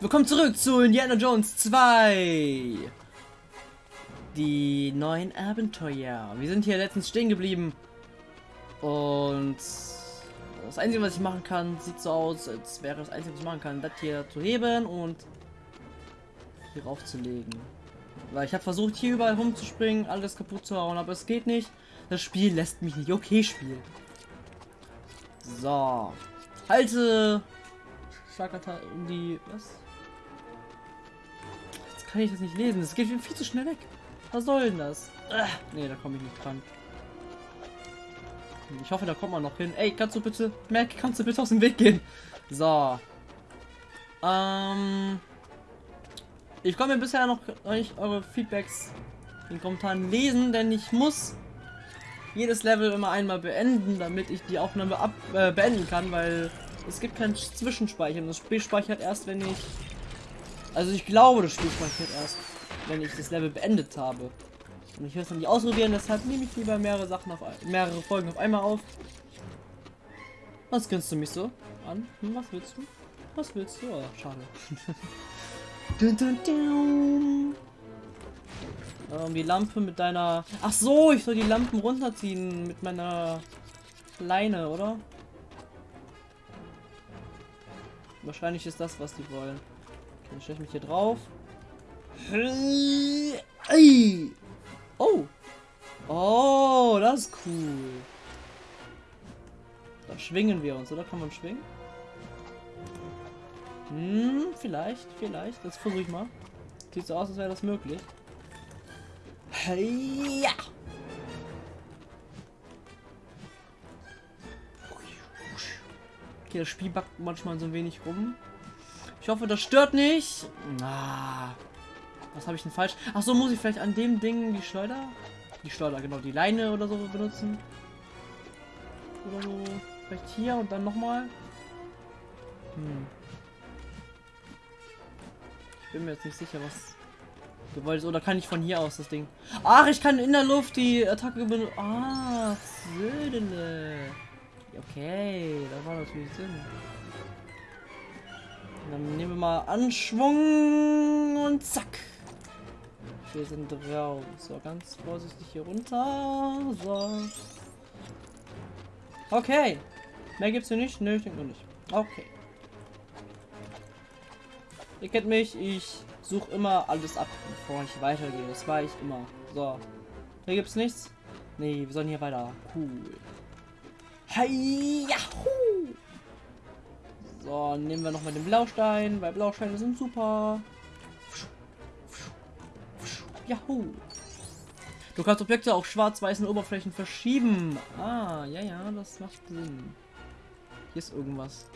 Willkommen zurück zu Indiana Jones 2. Die neuen Abenteuer. Wir sind hier letztens stehen geblieben. Und das Einzige, was ich machen kann, sieht so aus, als wäre das Einzige, was ich machen kann, das hier zu heben und hier raufzulegen. Weil ich habe versucht, hier überall rumzuspringen, alles kaputt zu hauen, aber es geht nicht. Das Spiel lässt mich nicht. Okay, Spiel. So. Halte Schlagattack um die. Was? Kann ich das nicht lesen. Das geht viel zu schnell weg. Was soll denn das? Nee, da komme ich nicht dran. Ich hoffe, da kommt man noch hin. Ey, kannst du bitte. Mac, kannst du bitte aus dem Weg gehen? So. Ähm. Ich komme bisher noch nicht eure Feedbacks in den Kommentaren lesen, denn ich muss jedes Level immer einmal beenden, damit ich die Aufnahme ab äh, beenden kann, weil es gibt kein Zwischenspeichern. Das Spiel speichert erst, wenn ich... Also ich glaube, das Spiel speichert erst, wenn ich das Level beendet habe. Und ich will es dann nicht ausprobieren, deshalb nehme ich lieber mehrere Sachen auf mehrere Folgen auf einmal auf. Was grinst du mich so an? Hm, was willst du? Was willst du? Oh, schade. dun, dun, dun. Ähm, die Lampe mit deiner... Ach so, ich soll die Lampen runterziehen mit meiner Leine, oder? Wahrscheinlich ist das, was die wollen. Dann stelle ich mich hier drauf. Oh! Oh, das ist cool. Da schwingen wir uns, oder? Kann man schwingen? Hm, vielleicht, vielleicht. Das versuche ich mal. Sieht so aus, als wäre das möglich. Hey, ja! Okay, das Spiel backt manchmal so ein wenig rum. Ich hoffe, das stört nicht. Ah, was habe ich denn falsch? Ach so, muss ich vielleicht an dem Ding die Schleuder? Die Schleuder, genau, die Leine oder so benutzen. Oder so. Vielleicht hier und dann nochmal. Hm. Ich bin mir jetzt nicht sicher, was du wolltest. Oder kann ich von hier aus das Ding? Ach, ich kann in der Luft die Attacke benutzen. Ah, Södele. Okay, das war natürlich Sinn. Dann nehmen wir mal Anschwung und zack. Wir sind drauf. So, ganz vorsichtig hier runter. So. Okay. Mehr gibt's hier nicht? Nö, ich denke nicht. Okay. Ihr kennt mich, ich suche immer alles ab, bevor ich weitergehe. Das war ich immer. So. Hier gibt's nichts. Nee, wir sollen hier weiter. Cool. Hey, Yahoo! So, nehmen wir noch mal den Blaustein, weil Blausteine sind super. Yahoo! Du kannst Objekte auf schwarz-weißen Oberflächen verschieben. Ah, ja, ja, das macht Sinn. Hier ist irgendwas.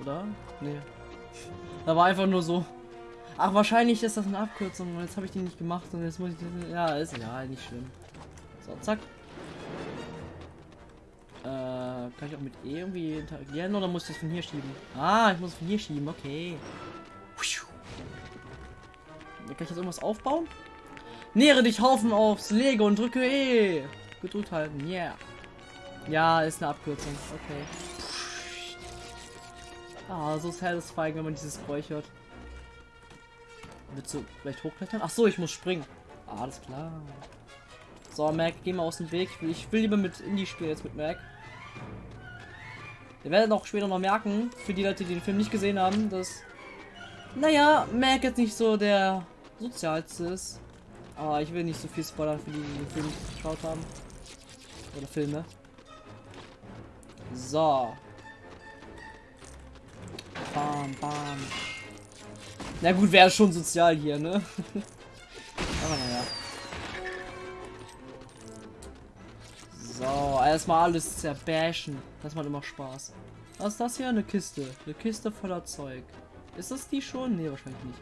Oder? Nee. Da war einfach nur so. Ach, wahrscheinlich ist das eine Abkürzung. Jetzt habe ich die nicht gemacht und jetzt muss ich. Ja, ist ja nicht schlimm. So, zack. Kann ich auch mit E irgendwie interagieren oder muss ich das von hier schieben? Ah, ich muss von hier schieben, okay. Kann ich jetzt irgendwas aufbauen? Nähere dich Haufen aufs Lego und drücke E. Gedrückt halten, yeah. Ja, ist eine Abkürzung, okay. Ah, so satisfying, wenn man dieses Geräusch hört. Willst du vielleicht hochklettern? Ach so, ich muss springen. Ah, alles klar. So, Mac, geh mal aus dem Weg. Ich will, ich will lieber mit Indie spielen jetzt mit Mac. Ihr werdet auch später noch merken, für die Leute, die den Film nicht gesehen haben, dass, naja, Mac jetzt nicht so der sozialste ist. Aber ich will nicht so viel spoilern für die, die den Film geschaut haben. Oder Filme. So. Bam, bam. Na gut, wäre schon sozial hier, ne? So, erstmal alles zerbashen. Das macht immer Spaß. Was ist das hier? Eine Kiste. Eine Kiste voller Zeug. Ist das die schon? Ne, wahrscheinlich nicht.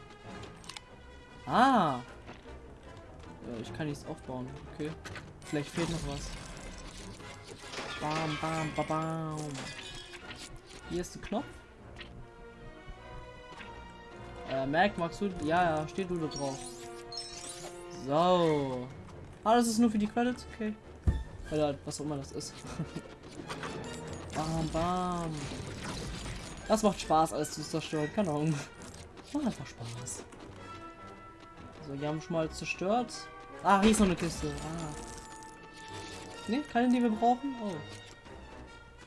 Ah. Ich kann nichts aufbauen. Okay. Vielleicht fehlt noch was. Bam, bam, bam, bam. Hier ist der Knopf. Äh, Mac, magst du? Ja, ja, steht du da drauf. So. Ah, das ist nur für die Credits? Okay. Oder was auch immer das ist. bam, bam. Das macht Spaß, alles zu zerstören. Keine Ahnung. Macht einfach Spaß. So, wir haben schon mal zerstört. Ah, hier ist noch eine Kiste. Ah. Ne, keine, die wir brauchen? Oh.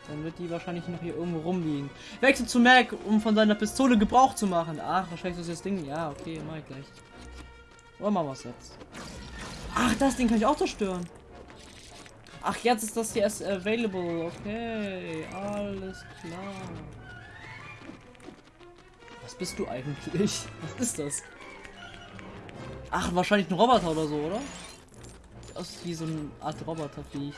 Dann wird die wahrscheinlich noch hier irgendwo rumliegen. Wechsel zu Mac, um von seiner Pistole Gebrauch zu machen. Ach, wahrscheinlich ist das Ding. Ja, okay, mach ich gleich. Oder machen wir es jetzt? Ach, das Ding kann ich auch zerstören. Ach, jetzt ist das hier erst available. Okay, alles klar. Was bist du eigentlich? Was ist das? Ach, wahrscheinlich ein Roboter oder so, oder? Das ist wie so eine Art Roboterviech.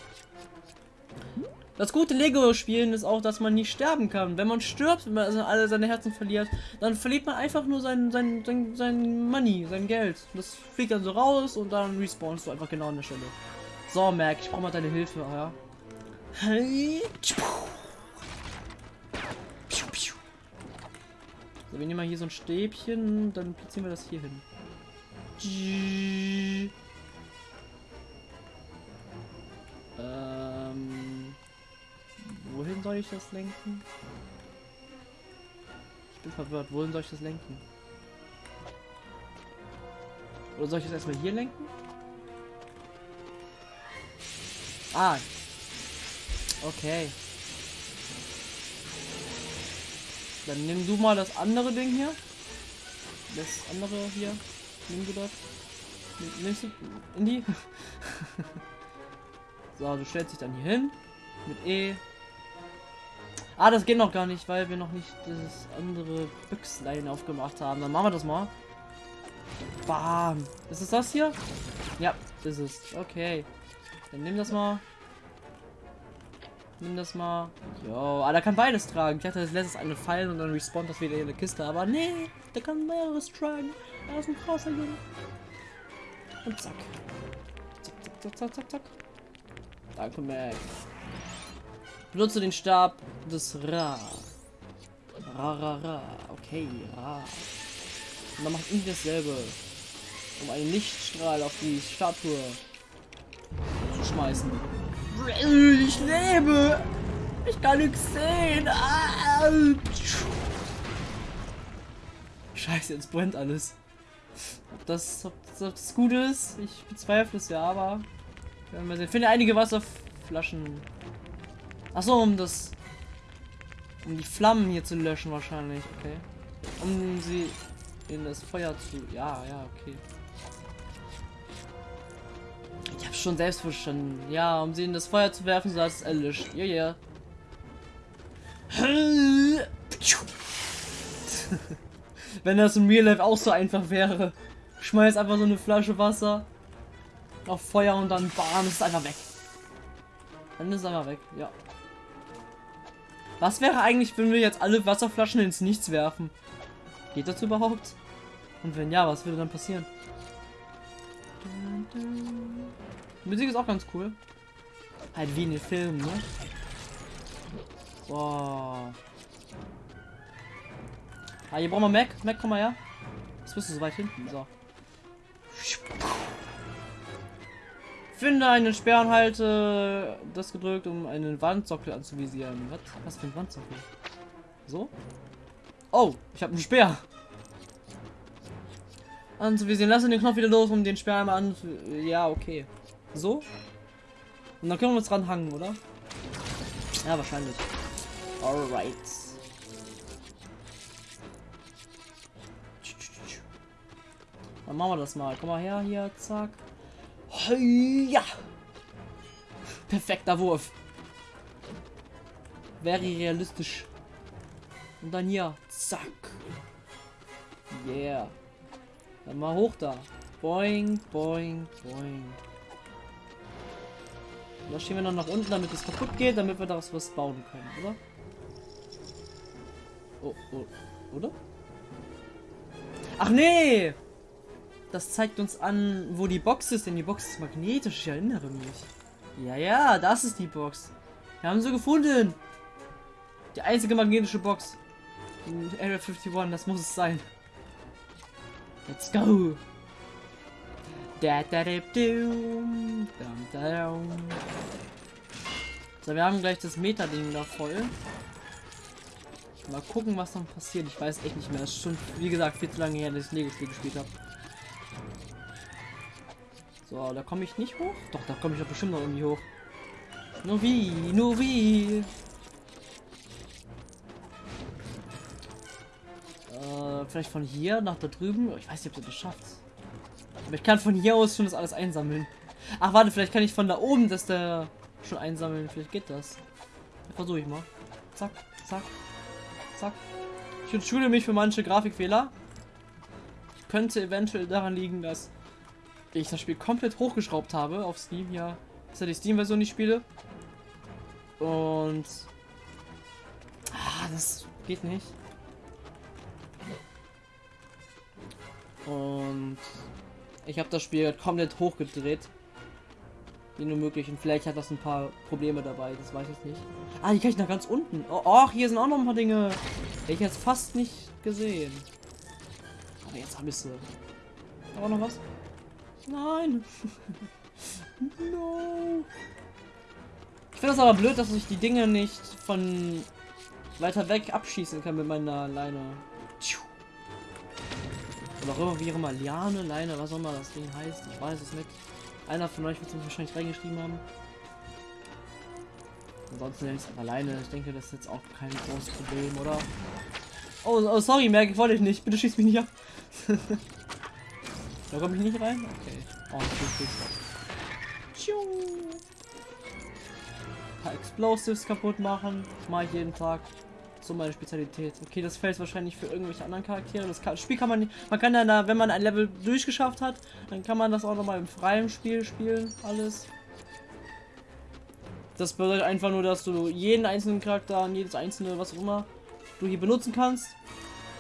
Das gute Lego-Spielen ist auch, dass man nicht sterben kann. Wenn man stirbt, wenn man alle seine Herzen verliert, dann verliert man einfach nur sein, sein, sein, sein Money, sein Geld. Das fliegt dann so raus und dann respawnst du einfach genau an der Stelle. So, Mac, ich brauche mal deine Hilfe, ja. So, wir nehmen mal hier so ein Stäbchen, dann platzieren wir das hier hin. Ähm, wohin soll ich das lenken? Ich bin verwirrt. Wohin soll ich das lenken? Oder soll ich das erstmal hier lenken? Ah. Okay. Dann nimm du mal das andere Ding hier. Das andere hier. Nimm du das. Nimmst du in die? so, du stellst dich dann hier hin. Mit E. Ah, das geht noch gar nicht, weil wir noch nicht das andere Büchslein aufgemacht haben. Dann machen wir das mal. Bam. Ist es das hier? Ja, ist es. Okay. Dann nimm das mal. Nimm das mal. Jo, ah, der kann beides tragen. Ich dachte, das lässt es eine fallen und dann respawnt das wieder in der Kiste. Aber nee, der kann mehreres tragen. Er ist ein krasser Junge. Und zack. Zack, zack, zack, zack, zack. Danke, Mac. Benutze den Stab des Ra. Ra, ra, ra. Okay, Ra. Und dann macht irgendwie dasselbe. Um einen Lichtstrahl auf die Statue schmeißen. Ich lebe! Ich kann nichts sehen! Ah! Scheiße, jetzt brennt alles. Ob das, ob ob das gut ist? Ich bezweifle es ja, aber. Ich finde einige Wasserflaschen. Achso, um das. Um die Flammen hier zu löschen wahrscheinlich, okay. Um sie in das Feuer zu. Ja, ja, okay. Schon selbst verstanden. Ja, um sie in das Feuer zu werfen, so dass es erlischt. Ja, ja. Wenn das im Real Life auch so einfach wäre. Schmeiß einfach so eine Flasche Wasser auf Feuer und dann bam, ist einfach weg. Dann ist es einfach weg, ja. Was wäre eigentlich, wenn wir jetzt alle Wasserflaschen ins Nichts werfen? Geht das überhaupt? Und wenn ja, was würde dann passieren? Die Musik ist auch ganz cool. Halt wie in den Filmen, ne? So. Ah, hier brauchen wir Mac. Mac, komm mal her. Das bist du so weit hinten. So. Finde einen Speer und halte das gedrückt, um einen Wandsockel anzuvisieren. Was? Was für ein Wandsockel? So? Oh, ich habe einen Speer. Anzuvisieren. Lass den Knopf wieder los, um den Speer einmal an. Ja, okay. So? Und dann können wir uns dran hangen, oder? Ja, wahrscheinlich. Alright. Dann machen wir das mal. Komm mal her, hier, zack. Ja. Perfekter Wurf. Wäre realistisch. Und dann hier, zack. Yeah. Dann mal hoch da. Boing, boing, boing. Da stehen wir noch nach unten, damit es kaputt geht, damit wir daraus was bauen können, oder? Oh, oh, oder? Ach nee! Das zeigt uns an, wo die Box ist, denn die Box ist magnetisch, ich erinnere mich. Ja, ja, das ist die Box. Wir haben sie gefunden. Die einzige magnetische Box. Area 51, das muss es sein. Let's go! Da, da, da, dum, da, dum. So, wir haben gleich das Meta-Ding da voll. Mal gucken, was dann passiert. Ich weiß echt nicht mehr. Das ist schon, wie gesagt, viel zu lange her, dass ich Lego-Spiel gespielt habe. So, da komme ich nicht hoch. Doch, da komme ich doch bestimmt noch irgendwie hoch. Nur wie, nur wie. Äh, vielleicht von hier nach da drüben. Ich weiß nicht, ob du das schaffst. Aber ich kann von hier aus schon das alles einsammeln. Ach, warte, vielleicht kann ich von da oben das da schon einsammeln. Vielleicht geht das. Versuche ich mal. Zack, zack, zack. Ich entschuldige mich für manche Grafikfehler. Könnte eventuell daran liegen, dass ich das Spiel komplett hochgeschraubt habe auf Steam. Ja, dass ich die Steam-Version nicht spiele. Und... Ah, das geht nicht. Und ich habe das Spiel komplett hochgedreht. Wie nur möglich. Und vielleicht hat das ein paar Probleme dabei. Das weiß ich nicht. Ah, hier kann ich nach ganz unten. Oh, hier sind auch noch ein paar Dinge. Ich jetzt fast nicht gesehen. Aber jetzt habe ich sie. Auch noch was? Nein. no. Ich finde das aber blöd, dass ich die Dinge nicht von weiter weg abschießen kann mit meiner Leine. Immer, wie immer, Liane, Leine, was auch immer das Ding heißt. Ich weiß es nicht. Einer von euch wird es wahrscheinlich reingeschrieben haben. Ansonsten nenne ich es alleine. Ich denke, das ist jetzt auch kein großes Problem, oder? Oh, oh sorry, Merk, ich wollte ich nicht. Bitte schieß mich nicht ab. da komme ich nicht rein? Okay. Oh, gut, Ein paar Explosives kaputt machen. Das mache ich jeden Tag. So meine Spezialität. Okay, das fällt wahrscheinlich für irgendwelche anderen Charaktere. Das kann, Spiel kann man nicht. Man kann dann, da, wenn man ein Level durchgeschafft hat, dann kann man das auch noch mal im freien Spiel spielen. Alles. Das bedeutet einfach nur, dass du jeden einzelnen Charakter jedes einzelne, was auch immer, du hier benutzen kannst.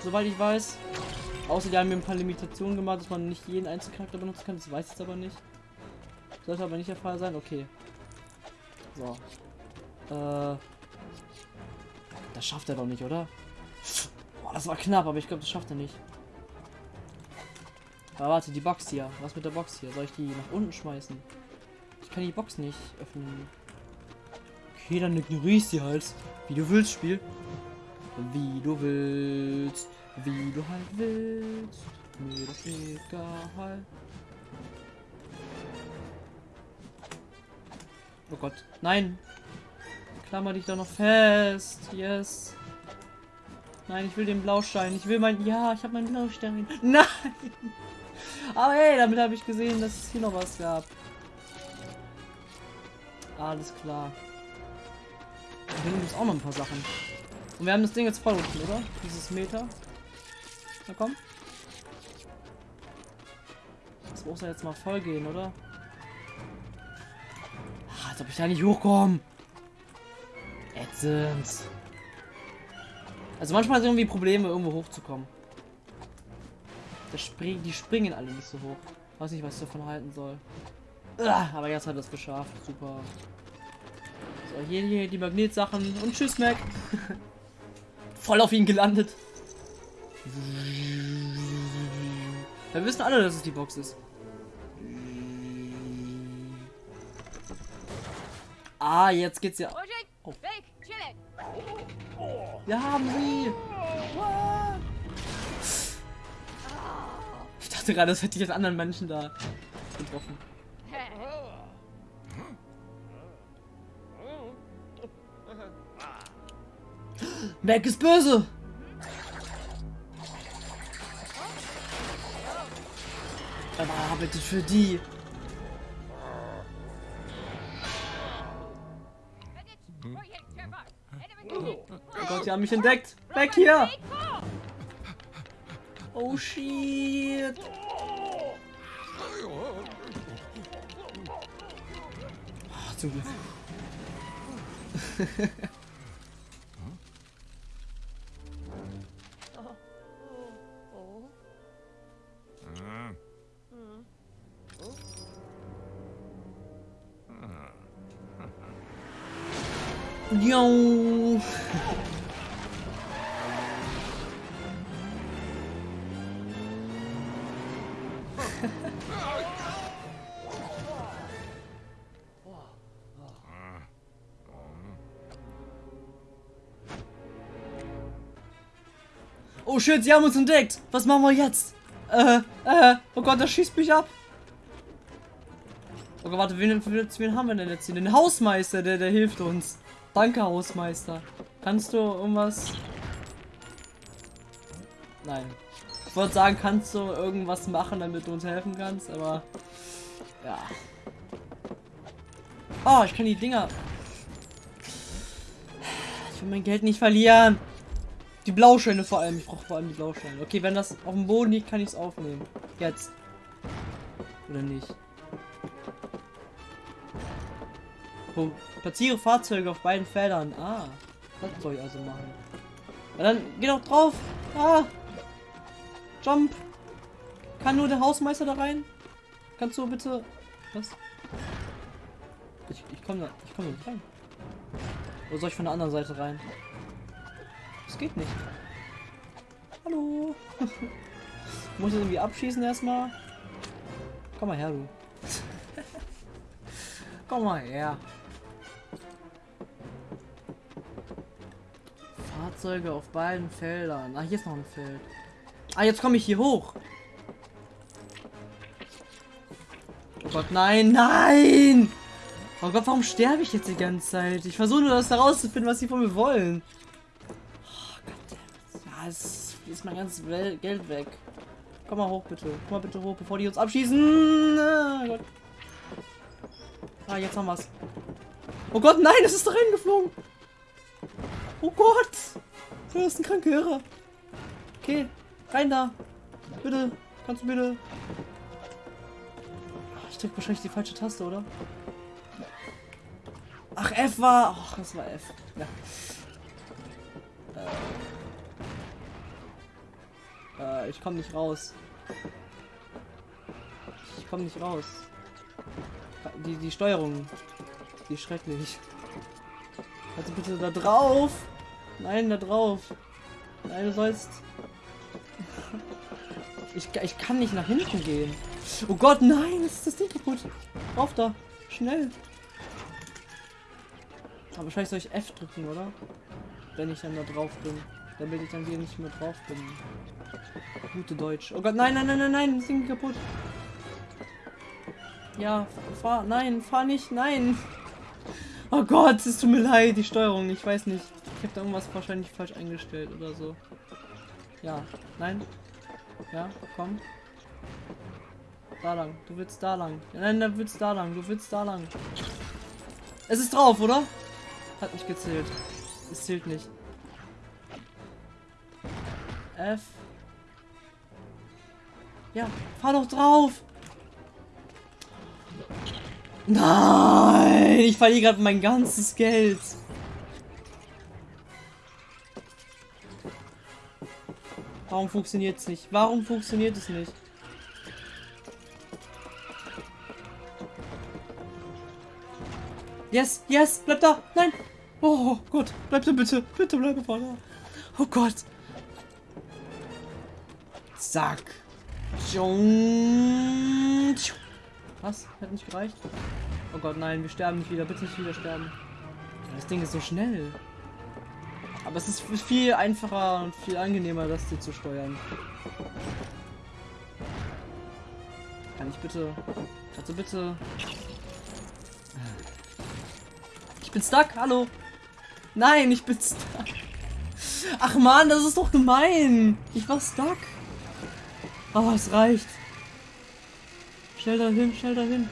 Soweit ich weiß. Außer die haben mir ein paar Limitationen gemacht, dass man nicht jeden einzelnen Charakter benutzen kann. Das weiß ich jetzt aber nicht. Sollte aber nicht der Fall sein. Okay. So. Äh. Das schafft er doch nicht, oder? Boah, das war knapp, aber ich glaube, das schafft er nicht. Aber warte, die Box hier. Was mit der Box hier? Soll ich die nach unten schmeißen? Ich kann die Box nicht öffnen. Okay, dann ignoriere ich sie halt. Wie du willst, Spiel. Wie du willst. Wie du halt willst. Mir das egal. Oh Gott. Nein. Klammer dich da noch fest. Yes. Nein, ich will den Blaustein. Ich will mein... Ja, ich habe meinen Blaustein. Nein! Aber hey, damit habe ich gesehen, dass es hier noch was gab. Alles klar. Hier gibt es auch noch ein paar Sachen. Und wir haben das Ding jetzt voll unten, oder? Dieses Meter. Na komm. Das muss ja jetzt mal voll gehen, oder? Ach, als ob ich da nicht hochkomme. Ätzend. Also manchmal sind irgendwie Probleme, irgendwo hochzukommen. Spring die springen alle nicht so hoch. Weiß nicht, was ich davon halten soll. Ugh, aber jetzt hat er es geschafft. Super. So, hier, hier die Magnetsachen. Und tschüss, Mac. Voll auf ihn gelandet. Wir wissen alle, dass es die Box ist. Ah, jetzt geht's ja. Oh. Wir haben sie! Ich dachte gerade, das hätte ich jetzt anderen Menschen da getroffen. Mac ist böse! Er arbeitet für die. Sie haben mich entdeckt. Weg hier. Oh shit. Oh, zum Glück. Yo. Shit, sie haben uns entdeckt. Was machen wir jetzt? Äh, äh, oh Gott, das schießt mich ab. Oh Gott, warte, wen, wen haben wir denn jetzt hier? Den Hausmeister, der, der hilft uns. Danke, Hausmeister. Kannst du irgendwas... Nein. Ich wollte sagen, kannst du irgendwas machen, damit du uns helfen kannst, aber... Ja. Oh, ich kann die Dinger... Ich will mein Geld nicht verlieren. Die Blauscheine vor allem. Ich brauche vor allem die Blauscheine. Okay, wenn das auf dem Boden liegt, kann ich es aufnehmen. Jetzt. Oder nicht? So, platziere Fahrzeuge auf beiden Feldern. Ah, das soll ich also machen. Ja, dann geh doch drauf. Ah. Jump. Kann nur der Hausmeister da rein? Kannst du bitte... Was? Ich, ich komme da... Ich komme nicht rein. Oder soll ich von der anderen Seite rein? Das geht nicht. Hallo. Muss ich irgendwie abschießen erstmal? Komm mal her, du. Komm mal her. Fahrzeuge auf beiden Feldern. Ah, hier ist noch ein Feld. Ah, jetzt komme ich hier hoch. Oh Gott, nein, nein! Oh Gott, warum sterbe ich jetzt die ganze Zeit? Ich versuche nur das herauszufinden, was sie von mir wollen. Es ist mein ganzes Geld weg. Komm mal hoch, bitte. Komm mal bitte hoch, bevor die uns abschießen. Ah, Gott. ah jetzt haben wir's. Oh Gott, nein, es ist da reingeflogen. Oh Gott. Du ist ein kranker Irrer. Okay, rein da. Bitte, kannst du bitte. Ich drück wahrscheinlich die falsche Taste, oder? Ach, F war... Ach, das war F. Ja. Äh, ich komme nicht raus. Ich komme nicht raus. Die, die Steuerung. Die schrecklich. Also bitte da drauf. Nein, da drauf. Nein, du sollst... Ich, ich kann nicht nach hinten gehen. Oh Gott, nein, ist das Ding kaputt. Rauf da. Schnell. Aber wahrscheinlich soll ich F drücken, oder? Wenn ich dann da drauf bin. Damit ich dann wieder nicht mehr drauf bin. Gute Deutsch. Oh Gott, nein, nein, nein, nein, nein, das Ding kaputt. Ja, fahr, nein, fahr nicht, nein. Oh Gott, es tut mir leid, die Steuerung, ich weiß nicht. Ich habe da irgendwas wahrscheinlich falsch eingestellt oder so. Ja, nein. Ja, komm. Da lang, du willst da lang. Nein, du willst da lang, du willst da lang. Es ist drauf, oder? Hat nicht gezählt. Es zählt nicht. F. Ja, fahr doch drauf. Nein, ich verliere gerade mein ganzes Geld. Warum funktioniert es nicht? Warum funktioniert es nicht? Yes, yes, bleib da. Nein. Oh Gott, bleib da bitte. Bitte bleib da. Oh Gott. Zack. Was? Hat nicht gereicht? Oh Gott, nein, wir sterben nicht wieder. Bitte nicht wieder sterben. Das Ding ist so schnell. Aber es ist viel einfacher und viel angenehmer, das hier zu steuern. Kann ich bitte... Also bitte... Ich bin stuck, hallo. Nein, ich bin stuck. Ach man, das ist doch gemein. Ich war stuck. Oh, es reicht. Schnell dahin, schnell dahin.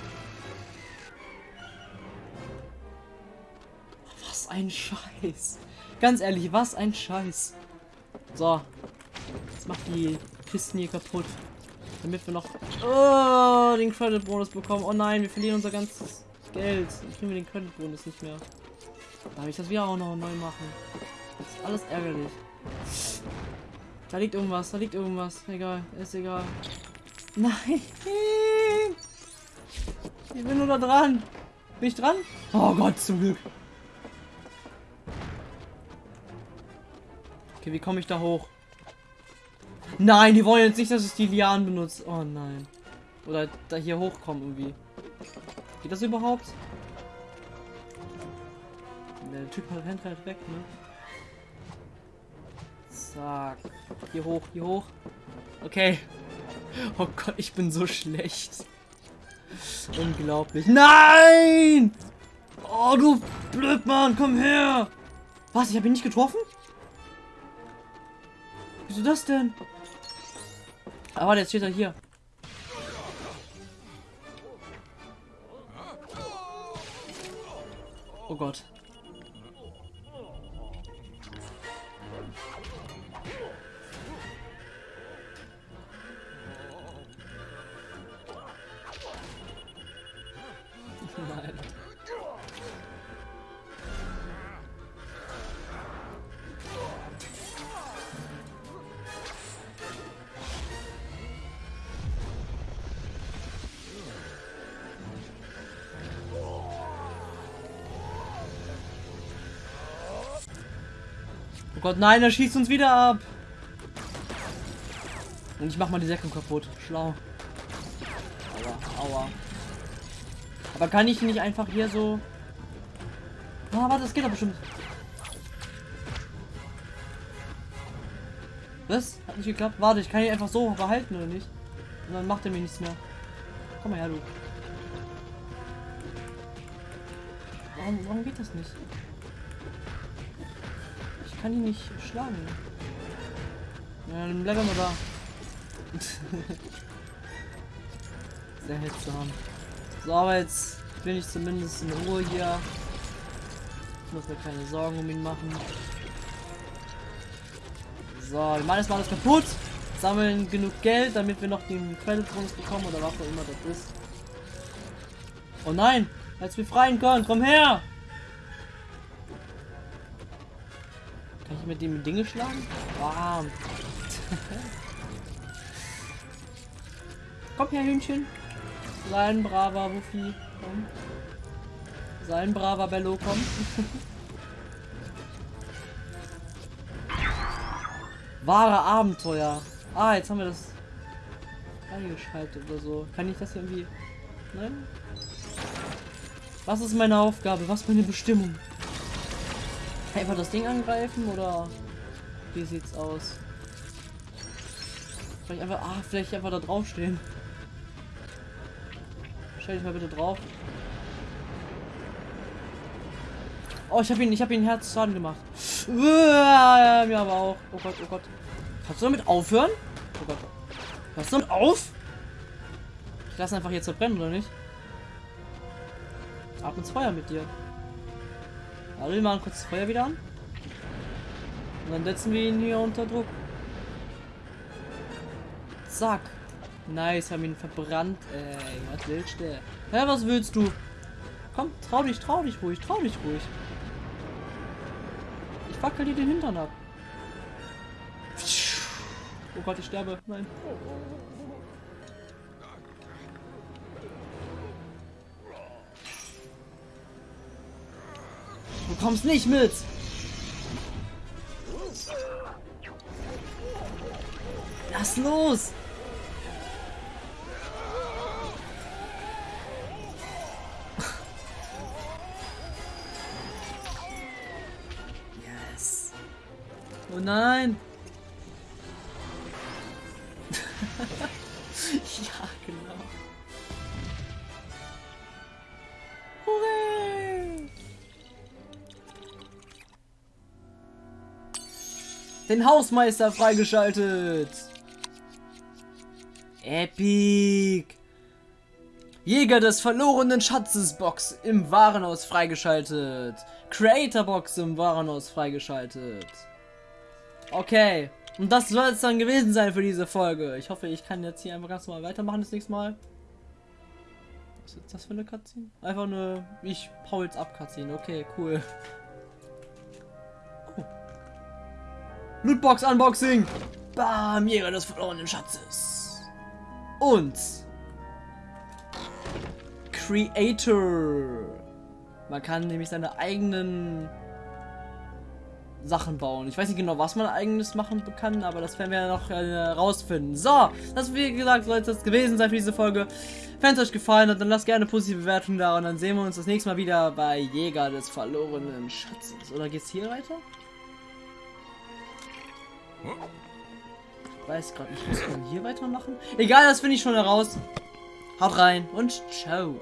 Was ein Scheiß. Ganz ehrlich, was ein Scheiß. So. Jetzt macht die Kisten hier kaputt. Damit wir noch oh, den Credit Bonus bekommen. Oh nein, wir verlieren unser ganzes Geld. Dann kriegen wir den Credit Bonus nicht mehr. Darf ich das wieder auch noch neu machen? Das ist alles ärgerlich. Da liegt irgendwas, da liegt irgendwas. Egal, ist egal. Nein! Ich bin nur da dran. Bin ich dran? Oh Gott, zum Glück. Okay, wie komme ich da hoch? Nein, die wollen jetzt nicht, dass ich die Lianen benutze. Oh nein. Oder da hier hochkommen irgendwie. Geht das überhaupt? Der Typ rennt halt weg, ne? Zack. Hier hoch, hier hoch. Okay. Oh Gott, ich bin so schlecht. Unglaublich. Nein! Oh, du Blödmann, komm her! Was, ich habe ihn nicht getroffen? Wieso das denn? Aber jetzt steht er hier. Oh Gott. Gott, nein, er schießt uns wieder ab. Und ich mach mal die Säcke kaputt. Schlau. Aua, aua. Aber kann ich nicht einfach hier so... Ah, warte, das geht doch bestimmt. Was? Hat nicht geklappt? Warte, ich kann ihn einfach so behalten, oder nicht? Und dann macht er mir nichts mehr. Komm mal her, du. Warum, warum geht das nicht? Kann ihn nicht schlagen. Ja, dann bleiben wir da. Sehr seltsam. So, aber jetzt bin ich zumindest in Ruhe hier. Ich muss mir keine Sorgen um ihn machen. So, wir machen erstmal alles kaputt. Sammeln genug Geld, damit wir noch den Credit-Bonus bekommen oder was auch immer das ist. Oh nein! Als wir freien können, komm her! Mit dem Dinge schlagen? Bam! komm her, Hühnchen! Sein braver Wuffi, komm. Sein braver Bello, komm. Wahre Abenteuer. Ah, jetzt haben wir das eingeschaltet oder so. Kann ich das irgendwie... Nein? Was ist meine Aufgabe? Was meine Bestimmung? Einfach das Ding angreifen oder wie sieht's aus? Vielleicht einfach, ah, vielleicht einfach da draufstehen. Stell dich mal bitte drauf. Oh, ich habe ihn, ich habe ihn Herzschaden gemacht. Ja, mir aber auch. Oh Gott, oh Gott. Kannst du damit aufhören? Oh Gott. Hörst du damit auf? Ich lasse einfach jetzt verbrennen, oder nicht? Ab ins Feuer mit dir. Also wir machen kurz das Feuer wieder an. Und dann setzen wir ihn hier unter Druck. Zack. Nice, haben ihn verbrannt. Ey, was willst du? Hä, was willst du? Komm, trau dich, trau dich ruhig, trau dich ruhig. Ich wackel dir den Hintern ab. Oh Gott, ich sterbe. Nein. Kommst nicht mit. Lass los. Oh nein. ja, genau. Den Hausmeister freigeschaltet. Epic. Jäger des verlorenen Schatzes Box im Warenhaus freigeschaltet. Creator Box im Warenhaus freigeschaltet. Okay. Und das soll es dann gewesen sein für diese Folge. Ich hoffe, ich kann jetzt hier einfach ganz normal weitermachen das nächste Mal. Was ist das für eine Cutscene? Einfach nur, ich hau jetzt ab Cutscene. Okay, cool. Lootbox Unboxing. Bam, Jäger des verlorenen Schatzes. Und Creator. Man kann nämlich seine eigenen Sachen bauen. Ich weiß nicht genau, was man eigenes machen kann, aber das werden wir noch äh, rausfinden. So, das wie gesagt soll es gewesen sein für diese Folge. Wenn es euch gefallen hat, dann lasst gerne eine positive Bewertung da und dann sehen wir uns das nächste Mal wieder bei Jäger des verlorenen Schatzes. Oder geht's hier weiter? Ich weiß gerade nicht, muss man hier weitermachen? Egal, das finde ich schon heraus. Haut rein und ciao.